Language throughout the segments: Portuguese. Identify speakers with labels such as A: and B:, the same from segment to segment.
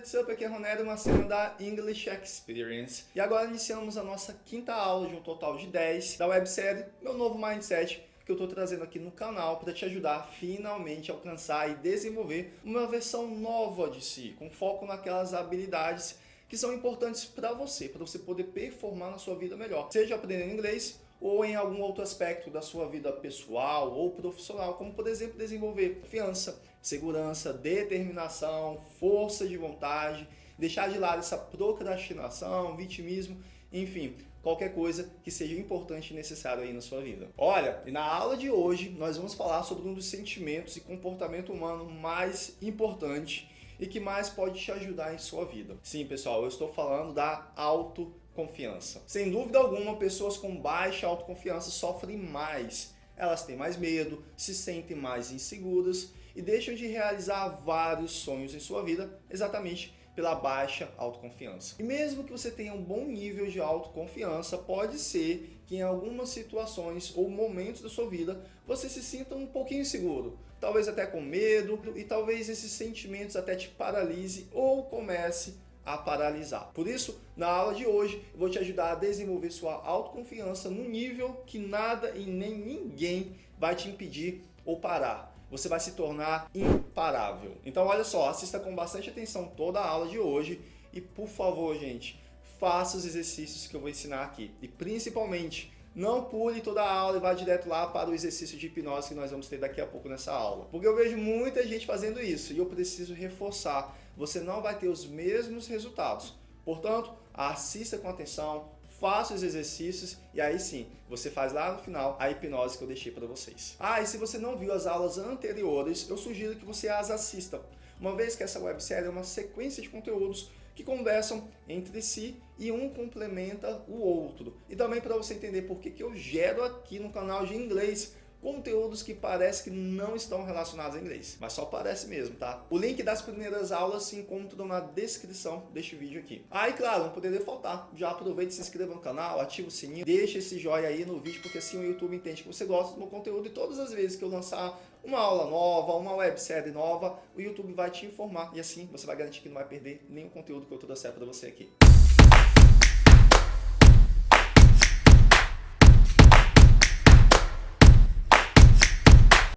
A: what's? Aqui é Ronero Marcelo da English Experience. E agora iniciamos a nossa quinta aula de um total de 10 da websérie Meu Novo Mindset, que eu estou trazendo aqui no canal para te ajudar a finalmente alcançar e desenvolver uma versão nova de si, com foco naquelas habilidades que são importantes para você, para você poder performar na sua vida melhor. Seja aprendendo inglês ou em algum outro aspecto da sua vida pessoal ou profissional, como por exemplo desenvolver confiança, segurança, determinação, força de vontade, deixar de lado essa procrastinação, vitimismo, enfim, qualquer coisa que seja importante e necessário aí na sua vida. Olha, e na aula de hoje nós vamos falar sobre um dos sentimentos e comportamento humano mais importante e que mais pode te ajudar em sua vida. Sim, pessoal, eu estou falando da autoconfiança. Sem dúvida alguma, pessoas com baixa autoconfiança sofrem mais. Elas têm mais medo, se sentem mais inseguras e deixam de realizar vários sonhos em sua vida exatamente pela baixa autoconfiança. E mesmo que você tenha um bom nível de autoconfiança, pode ser que em algumas situações ou momentos da sua vida você se sinta um pouquinho inseguro, talvez até com medo e talvez esses sentimentos até te paralise ou comece a paralisar. Por isso, na aula de hoje, eu vou te ajudar a desenvolver sua autoconfiança no nível que nada e nem ninguém vai te impedir ou parar você vai se tornar imparável. Então olha só, assista com bastante atenção toda a aula de hoje e por favor, gente, faça os exercícios que eu vou ensinar aqui. E principalmente, não pule toda a aula e vá direto lá para o exercício de hipnose que nós vamos ter daqui a pouco nessa aula. Porque eu vejo muita gente fazendo isso e eu preciso reforçar. Você não vai ter os mesmos resultados. Portanto, assista com atenção, faça os exercícios e aí sim, você faz lá no final a hipnose que eu deixei para vocês. Ah, e se você não viu as aulas anteriores, eu sugiro que você as assista, uma vez que essa websérie é uma sequência de conteúdos que conversam entre si e um complementa o outro. E também para você entender por que, eu gero aqui no canal de inglês conteúdos que parece que não estão relacionados a inglês, mas só parece mesmo, tá? O link das primeiras aulas se encontra na descrição deste vídeo aqui. Ah, e claro, não poderia faltar, já aproveite e se inscreva no canal, ativa o sininho, deixa esse joinha aí no vídeo, porque assim o YouTube entende que você gosta do meu conteúdo e todas as vezes que eu lançar uma aula nova, uma websérie nova, o YouTube vai te informar e assim você vai garantir que não vai perder nenhum conteúdo que eu trouxer para você aqui.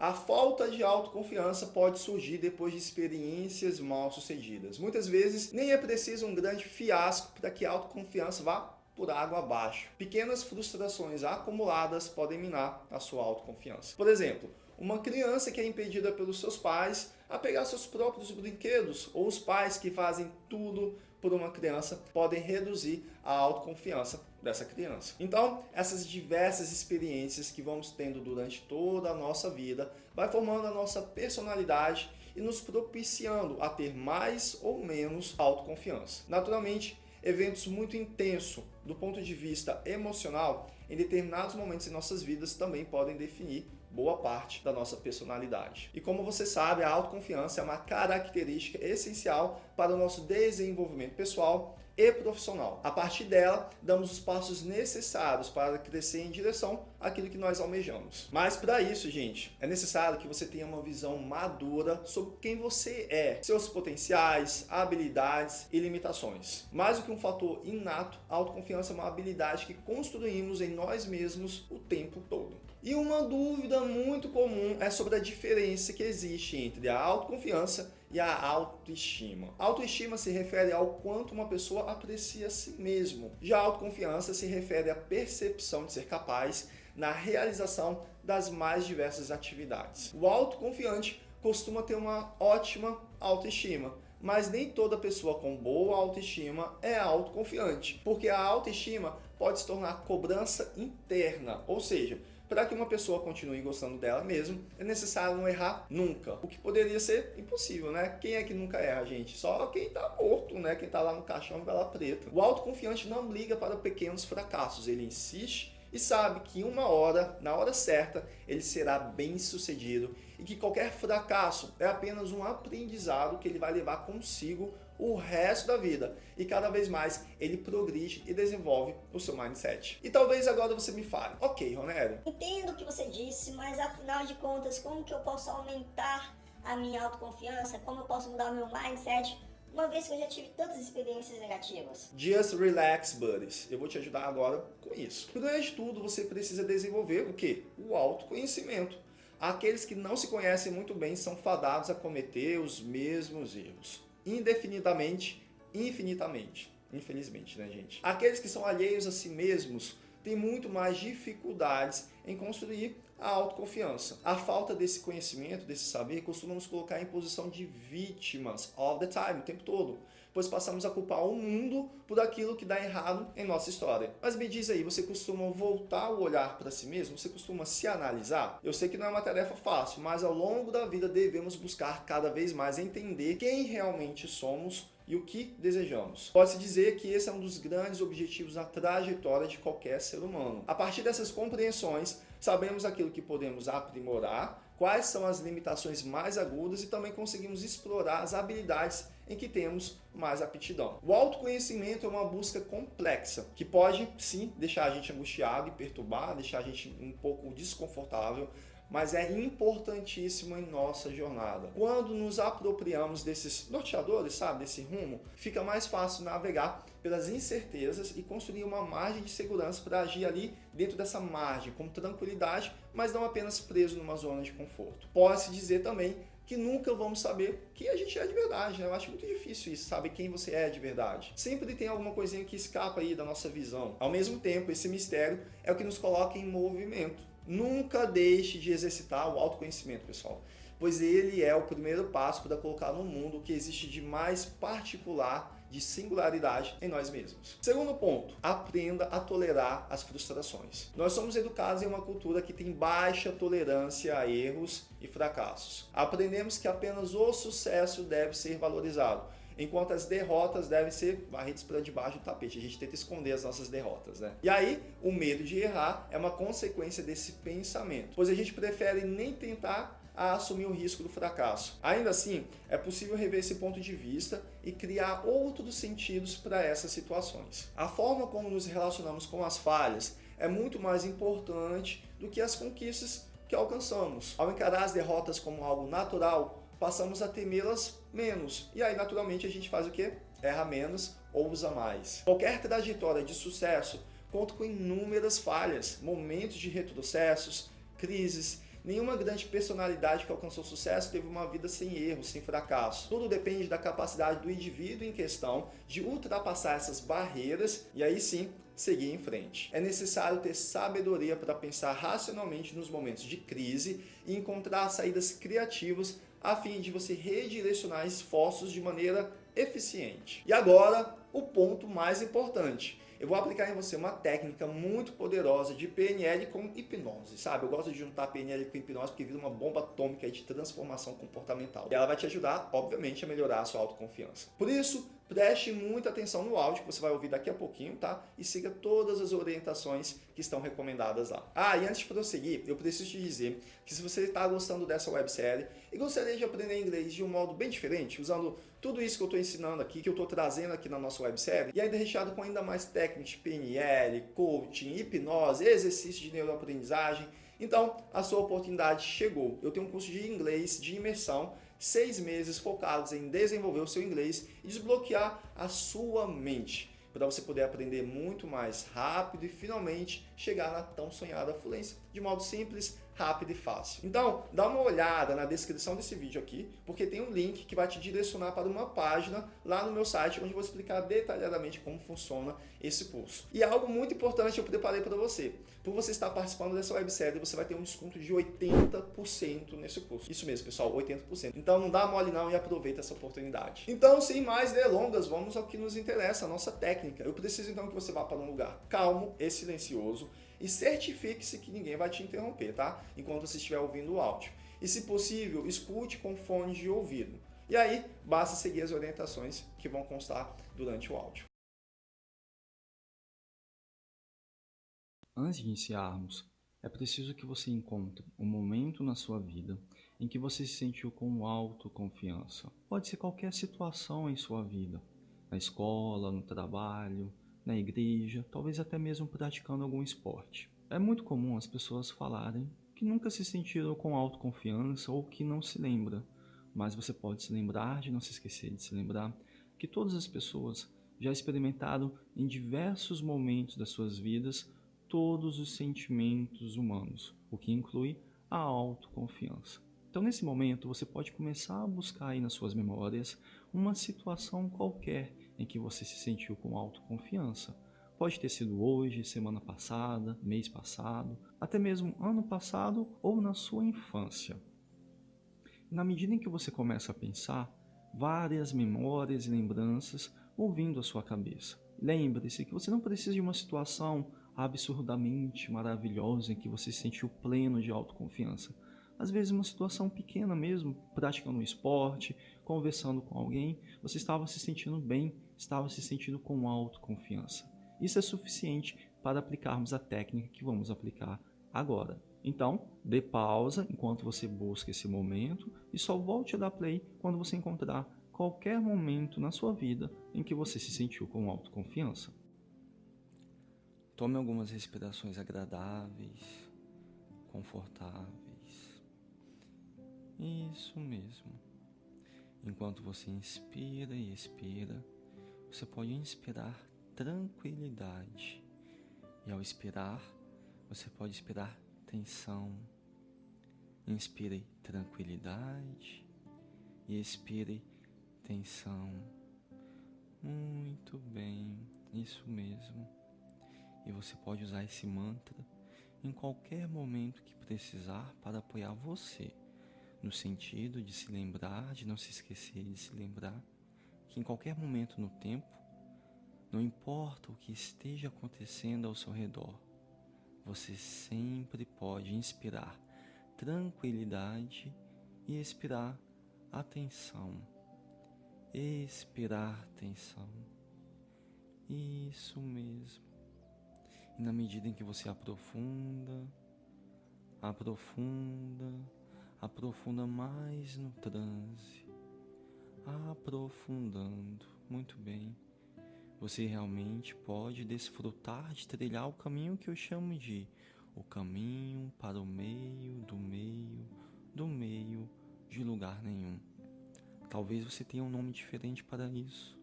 A: A falta de autoconfiança pode surgir depois de experiências mal sucedidas. Muitas vezes nem é preciso um grande fiasco para que a autoconfiança vá por água abaixo. Pequenas frustrações acumuladas podem minar a sua autoconfiança. Por exemplo, uma criança que é impedida pelos seus pais a pegar seus próprios brinquedos ou os pais que fazem tudo por uma criança podem reduzir a autoconfiança dessa criança. Então, essas diversas experiências que vamos tendo durante toda a nossa vida vai formando a nossa personalidade e nos propiciando a ter mais ou menos autoconfiança. Naturalmente, eventos muito intensos do ponto de vista emocional em determinados momentos em nossas vidas também podem definir boa parte da nossa personalidade. E como você sabe, a autoconfiança é uma característica essencial para o nosso desenvolvimento pessoal e profissional. A partir dela, damos os passos necessários para crescer em direção àquilo que nós almejamos. Mas para isso, gente, é necessário que você tenha uma visão madura sobre quem você é, seus potenciais, habilidades e limitações. Mais do que um fator inato, a autoconfiança é uma habilidade que construímos em nós mesmos o tempo todo. E uma dúvida muito comum é sobre a diferença que existe entre a autoconfiança e a autoestima. autoestima se refere ao quanto uma pessoa aprecia a si mesmo. Já a autoconfiança se refere à percepção de ser capaz na realização das mais diversas atividades. O autoconfiante costuma ter uma ótima autoestima, mas nem toda pessoa com boa autoestima é autoconfiante, porque a autoestima pode se tornar cobrança interna, ou seja, para que uma pessoa continue gostando dela mesmo, é necessário não errar nunca. O que poderia ser impossível, né? Quem é que nunca erra, gente? Só quem tá morto, né? Quem tá lá no caixão vela preta. O autoconfiante não liga para pequenos fracassos, ele insiste e sabe que uma hora, na hora certa, ele será bem sucedido e que qualquer fracasso é apenas um aprendizado que ele vai levar consigo o resto da vida. E cada vez mais ele progride e desenvolve o seu mindset. E talvez agora você me fale, ok, Ronério.
B: Entendo o que você disse, mas afinal de contas, como que eu posso aumentar a minha autoconfiança? Como eu posso mudar o meu mindset uma vez que eu já tive tantas experiências negativas?
A: Just relax, buddies. Eu vou te ajudar agora com isso. Primeiro de tudo, você precisa desenvolver o quê? O autoconhecimento. Aqueles que não se conhecem muito bem são fadados a cometer os mesmos erros. Indefinidamente, infinitamente. Infelizmente, né, gente? Aqueles que são alheios a si mesmos têm muito mais dificuldades em construir a autoconfiança. A falta desse conhecimento, desse saber, costuma nos colocar em posição de vítimas all the time, o tempo todo, pois passamos a culpar o mundo por aquilo que dá errado em nossa história. Mas me diz aí, você costuma voltar o olhar para si mesmo? Você costuma se analisar? Eu sei que não é uma tarefa fácil, mas ao longo da vida devemos buscar cada vez mais entender quem realmente somos e o que desejamos. Pode-se dizer que esse é um dos grandes objetivos na trajetória de qualquer ser humano. A partir dessas compreensões, sabemos aquilo que podemos aprimorar, quais são as limitações mais agudas e também conseguimos explorar as habilidades em que temos mais aptidão. O autoconhecimento é uma busca complexa, que pode sim deixar a gente angustiado e perturbado, deixar a gente um pouco desconfortável, mas é importantíssimo em nossa jornada. Quando nos apropriamos desses norteadores, sabe, desse rumo, fica mais fácil navegar pelas incertezas e construir uma margem de segurança para agir ali dentro dessa margem, com tranquilidade, mas não apenas preso numa zona de conforto. Pode-se dizer também que nunca vamos saber quem a gente é de verdade, né? Eu acho muito difícil isso, saber quem você é de verdade. Sempre tem alguma coisinha que escapa aí da nossa visão. Ao mesmo tempo, esse mistério é o que nos coloca em movimento. Nunca deixe de exercitar o autoconhecimento, pessoal, pois ele é o primeiro passo para colocar no mundo o que existe de mais particular, de singularidade em nós mesmos. Segundo ponto, aprenda a tolerar as frustrações. Nós somos educados em uma cultura que tem baixa tolerância a erros e fracassos. Aprendemos que apenas o sucesso deve ser valorizado enquanto as derrotas devem ser varridas para debaixo do tapete. A gente tenta esconder as nossas derrotas, né? E aí, o medo de errar é uma consequência desse pensamento, pois a gente prefere nem tentar a assumir o risco do fracasso. Ainda assim, é possível rever esse ponto de vista e criar outros sentidos para essas situações. A forma como nos relacionamos com as falhas é muito mais importante do que as conquistas que alcançamos. Ao encarar as derrotas como algo natural, passamos a temê-las menos. E aí, naturalmente, a gente faz o quê? Erra menos ou usa mais. Qualquer trajetória de sucesso conta com inúmeras falhas, momentos de retrocessos, crises. Nenhuma grande personalidade que alcançou sucesso teve uma vida sem erros, sem fracasso. Tudo depende da capacidade do indivíduo em questão de ultrapassar essas barreiras e aí sim seguir em frente. É necessário ter sabedoria para pensar racionalmente nos momentos de crise e encontrar saídas criativas a fim de você redirecionar esforços de maneira eficiente. E agora, o ponto mais importante. Eu vou aplicar em você uma técnica muito poderosa de PNL com hipnose, sabe? Eu gosto de juntar PNL com hipnose porque vira uma bomba atômica de transformação comportamental. E ela vai te ajudar, obviamente, a melhorar a sua autoconfiança. Por isso, Preste muita atenção no áudio que você vai ouvir daqui a pouquinho, tá? E siga todas as orientações que estão recomendadas lá. Ah, e antes de prosseguir, eu preciso te dizer que se você está gostando dessa websérie e gostaria de aprender inglês de um modo bem diferente, usando tudo isso que eu estou ensinando aqui, que eu estou trazendo aqui na nossa websérie, e ainda recheado com ainda mais técnicas PNL, coaching, hipnose, exercício de neuroaprendizagem, então a sua oportunidade chegou. Eu tenho um curso de inglês de imersão seis meses focados em desenvolver o seu inglês e desbloquear a sua mente, para você poder aprender muito mais rápido e finalmente chegar na tão sonhada fluência. De modo simples, rápido e fácil. Então, dá uma olhada na descrição desse vídeo aqui, porque tem um link que vai te direcionar para uma página lá no meu site, onde eu vou explicar detalhadamente como funciona esse curso. E algo muito importante eu preparei para você. Por você estar participando dessa websérie, você vai ter um desconto de 80% nesse curso. Isso mesmo, pessoal, 80%. Então não dá mole não e aproveita essa oportunidade. Então, sem mais delongas, vamos ao que nos interessa, a nossa técnica. Eu preciso então que você vá para um lugar calmo e silencioso, e certifique-se que ninguém vai te interromper, tá? Enquanto você estiver ouvindo o áudio. E se possível, escute com fones de ouvido. E aí, basta seguir as orientações que vão constar durante o áudio.
C: Antes de iniciarmos, é preciso que você encontre um momento na sua vida em que você se sentiu com autoconfiança. Pode ser qualquer situação em sua vida, na escola, no trabalho, na igreja, talvez até mesmo praticando algum esporte. É muito comum as pessoas falarem que nunca se sentiram com autoconfiança ou que não se lembra, mas você pode se lembrar de não se esquecer de se lembrar
A: que todas as pessoas já experimentaram em diversos momentos das suas vidas todos os sentimentos humanos, o que inclui a autoconfiança. Então, nesse momento, você pode começar a buscar aí nas suas memórias uma situação qualquer em que você se sentiu com autoconfiança. Pode ter sido hoje, semana passada, mês passado, até mesmo ano passado ou na sua infância. Na medida em que você começa a pensar, várias memórias e lembranças vão vindo à sua cabeça. Lembre-se que você não precisa de uma situação absurdamente maravilhosa em que você se sentiu pleno de autoconfiança às vezes uma situação pequena mesmo, praticando um esporte, conversando com alguém, você estava se sentindo bem, estava se sentindo com autoconfiança. Isso é suficiente para aplicarmos a técnica que vamos aplicar agora. Então, dê pausa enquanto você busca esse momento e só volte a dar play quando você encontrar qualquer momento na sua vida em que você se sentiu com autoconfiança. Tome algumas respirações agradáveis, confortáveis. Isso mesmo. Enquanto você inspira e expira, você pode inspirar tranquilidade. E ao expirar, você pode expirar tensão. Inspire tranquilidade e expire tensão. Muito bem, isso mesmo. E você pode usar esse mantra em qualquer momento que precisar para apoiar você no sentido de se lembrar, de não se esquecer de se lembrar que em qualquer momento no tempo, não importa o que esteja acontecendo ao seu redor, você sempre pode inspirar tranquilidade e expirar atenção. Expirar atenção. Isso mesmo. E na medida em que você aprofunda, aprofunda, aprofunda mais no transe, aprofundando. Muito bem. Você realmente pode desfrutar de trilhar o caminho que eu chamo de o caminho para o meio do meio do meio de lugar nenhum. Talvez você tenha um nome diferente para isso.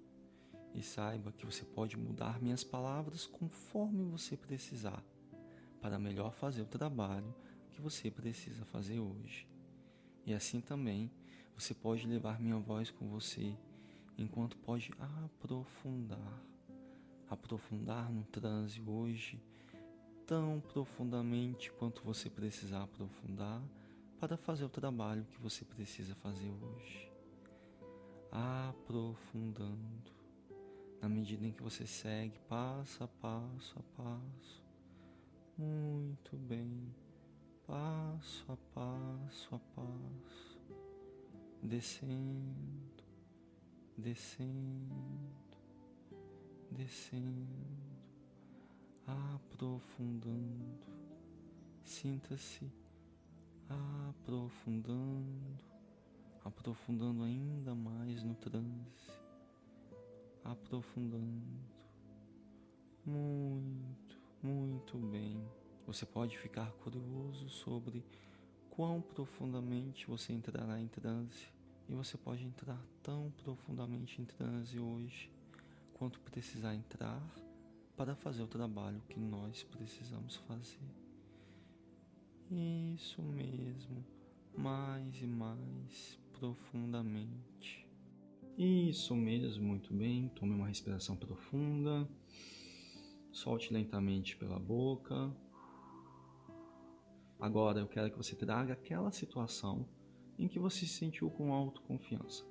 A: E saiba que você pode mudar minhas palavras conforme você precisar, para melhor fazer o trabalho que você precisa fazer hoje. E assim também você pode levar minha voz com você, enquanto pode aprofundar, aprofundar no transe hoje, tão profundamente quanto você precisar aprofundar para fazer o trabalho que você precisa fazer hoje. Aprofundando, na medida em que você segue passo a passo a passo. Muito bem passo a passo a passo, descendo, descendo, descendo, aprofundando. Sinta-se aprofundando, aprofundando ainda mais no transe, aprofundando. Muito, muito bem. Você pode ficar curioso sobre quão profundamente você entrará em transe, e você pode entrar tão profundamente em transe hoje quanto precisar entrar para fazer o trabalho que nós precisamos fazer. Isso mesmo, mais e mais profundamente. Isso mesmo, muito bem. Tome uma respiração profunda. Solte lentamente pela boca. Agora eu quero que você traga aquela situação em que você se sentiu com autoconfiança,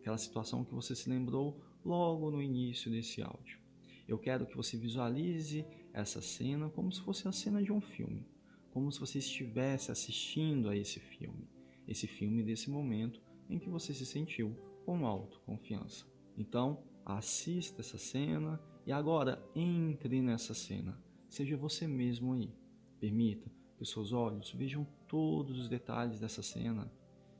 A: aquela situação que você se lembrou logo no início desse áudio. Eu quero que você visualize essa cena como se fosse a cena de um filme, como se você estivesse assistindo a esse filme, esse filme desse momento em que você se sentiu com autoconfiança. Então, assista essa cena e agora entre nessa cena. Seja você mesmo aí. Permita os seus olhos vejam todos os detalhes dessa cena.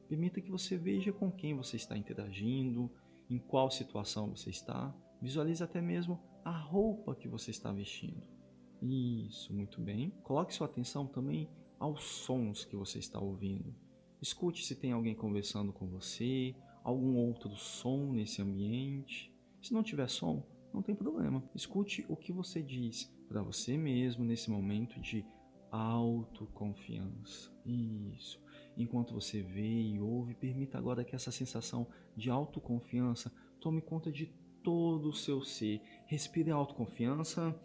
A: Permita que você veja com quem você está interagindo, em qual situação você está. Visualize até mesmo a roupa que você está vestindo. Isso, muito bem. Coloque sua atenção também aos sons que você está ouvindo. Escute se tem alguém conversando com você, algum outro som nesse ambiente. Se não tiver som, não tem problema. Escute o que você diz para você mesmo nesse momento de autoconfiança. Isso. Enquanto você vê e ouve, permita agora que essa sensação de autoconfiança tome conta de todo o seu ser. Respire a autoconfiança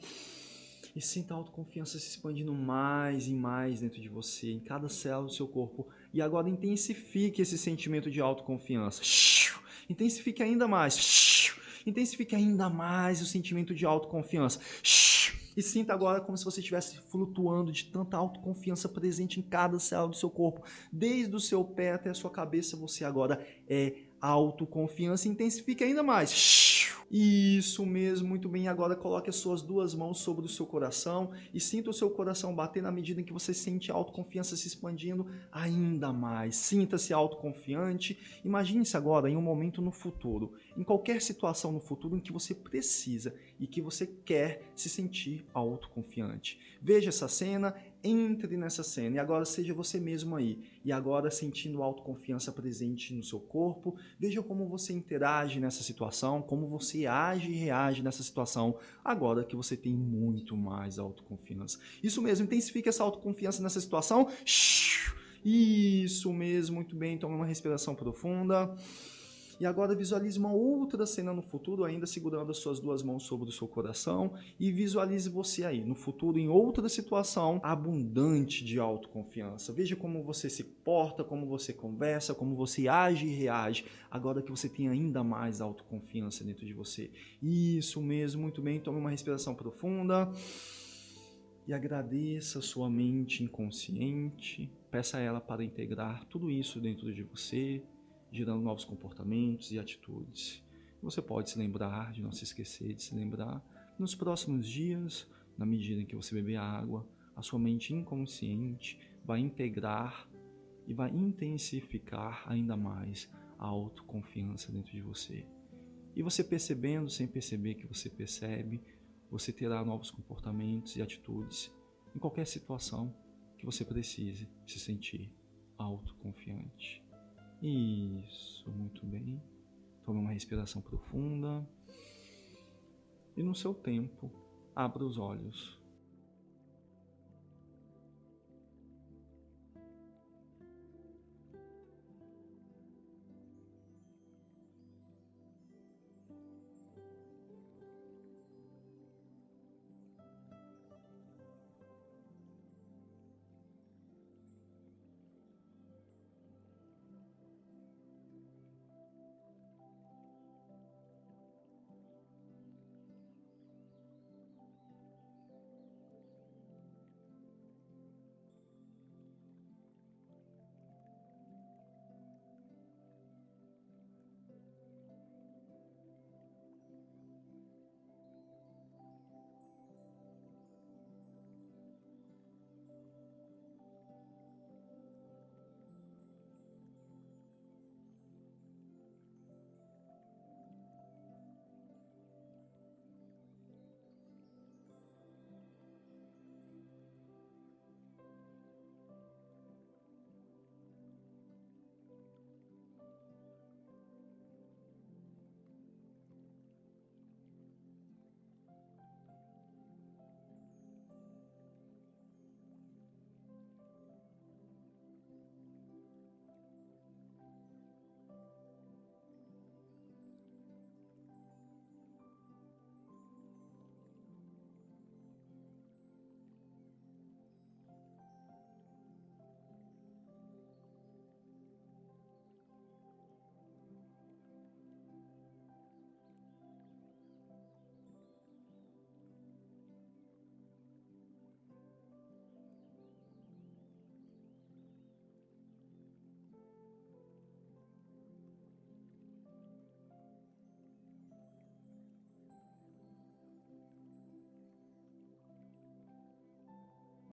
A: e sinta a autoconfiança se expandindo mais e mais dentro de você, em cada célula do seu corpo. E agora intensifique esse sentimento de autoconfiança. Intensifique ainda mais. Intensifique ainda mais o sentimento de autoconfiança. E sinta agora como se você estivesse flutuando de tanta autoconfiança presente em cada célula do seu corpo. Desde o seu pé até a sua cabeça, você agora é autoconfiança. Intensifique ainda mais. Isso mesmo, muito bem. Agora coloque as suas duas mãos sobre o seu coração e sinta o seu coração bater na medida em que você sente a autoconfiança se expandindo ainda mais. Sinta-se autoconfiante. Imagine-se agora em um momento no futuro, em qualquer situação no futuro em que você precisa e que você quer se sentir autoconfiante. Veja essa cena, entre nessa cena e agora seja você mesmo aí. E agora sentindo autoconfiança presente no seu corpo, veja como você interage nessa situação, como você age e reage nessa situação, agora que você tem muito mais autoconfiança. Isso mesmo, intensifique essa autoconfiança nessa situação. Isso mesmo, muito bem. Tome uma respiração profunda. E agora visualize uma outra cena no futuro, ainda segurando as suas duas mãos sobre o seu coração. E visualize você aí, no futuro, em outra situação abundante de autoconfiança. Veja como você se porta, como você conversa, como você age e reage, agora que você tem ainda mais autoconfiança dentro de você. Isso mesmo, muito bem. Tome uma respiração profunda e agradeça a sua mente inconsciente. Peça a ela para integrar tudo isso dentro de você, gerando novos comportamentos e atitudes. Você pode se lembrar, de não se esquecer de se lembrar, nos próximos dias, na medida em que você beber água, a sua mente inconsciente vai integrar e vai intensificar ainda mais a autoconfiança dentro de você. E você percebendo sem perceber que você percebe, você terá novos comportamentos e atitudes em qualquer situação que você precise se sentir autoconfiante. Isso, muito bem. Tome uma respiração profunda. E no seu tempo, abra os olhos.